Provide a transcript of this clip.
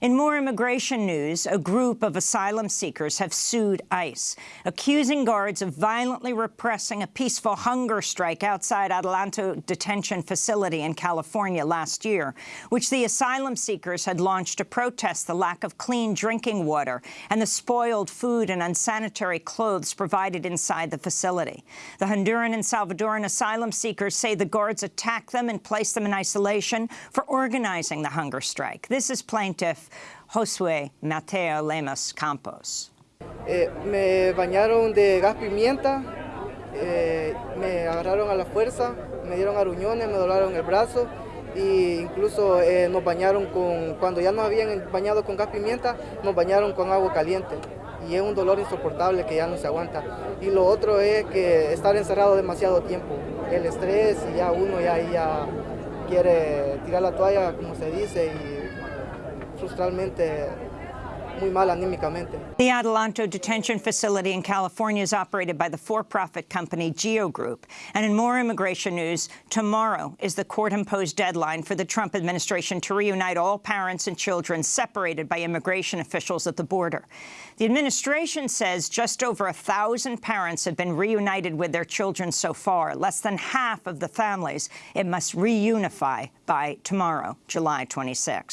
In more immigration news, a group of asylum seekers have sued ICE, accusing guards of violently repressing a peaceful hunger strike outside Adelanto detention facility in California last year, which the asylum seekers had launched to protest the lack of clean drinking water and the spoiled food and unsanitary clothes provided inside the facility. The Honduran and Salvadoran asylum seekers say the guards attacked them and placed them in isolation for organizing the hunger strike. This is plaintiff Josué Mateo Lemus Campos. Eh, me bañaron de gas pimienta, eh, me agarraron a la fuerza, me dieron aruñones, me doblaron el brazo e incluso eh, nos bañaron con, cuando ya nos habían bañado con gas pimienta, nos bañaron con agua caliente y es un dolor insoportable que ya no se aguanta. Y lo otro es que estar encerrado demasiado tiempo, el estrés y ya uno ya, ya quiere tirar la toalla, como se dice, y frustralmente muy mal anímicamente. The Adelanto detention facility in California is operated by the for-profit company Geo Group. And in more immigration news, tomorrow is the court-imposed deadline for the Trump administration to reunite all parents and children separated by immigration officials at the border. The administration says just over a thousand parents have been reunited with their children so far, less than half of the families it must reunify by tomorrow, July 26th.